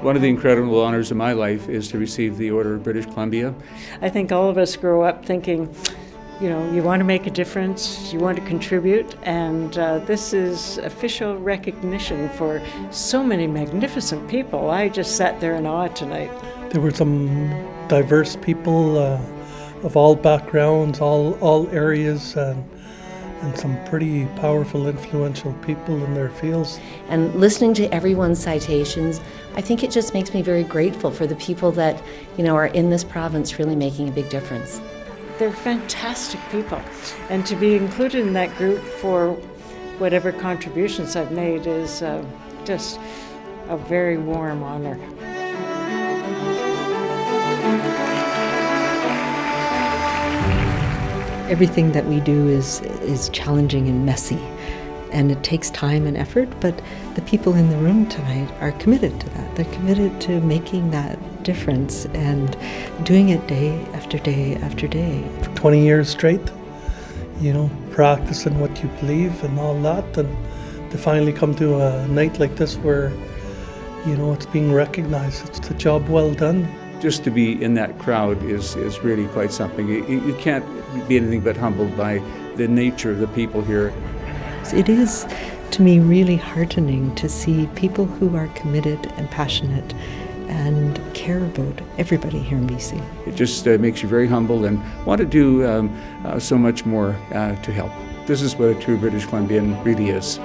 One of the incredible honors of my life is to receive the Order of British Columbia. I think all of us grow up thinking, you know, you want to make a difference, you want to contribute, and uh, this is official recognition for so many magnificent people. I just sat there in awe tonight. There were some diverse people uh, of all backgrounds, all, all areas, and, and some pretty powerful, influential people in their fields. And listening to everyone's citations, I think it just makes me very grateful for the people that, you know, are in this province really making a big difference. They're fantastic people, and to be included in that group for whatever contributions I've made is uh, just a very warm honor. Everything that we do is, is challenging and messy, and it takes time and effort, but the people in the room tonight are committed to that. They're committed to making that difference and doing it day after day after day. For 20 years straight, you know, practicing what you believe and all that, and to finally come to a night like this where, you know, it's being recognized. It's a job well done. Just to be in that crowd is, is really quite something. You, you can't be anything but humbled by the nature of the people here. It is, to me, really heartening to see people who are committed and passionate and care about everybody here in BC. It just uh, makes you very humble and want to do um, uh, so much more uh, to help. This is what a true British Columbian really is.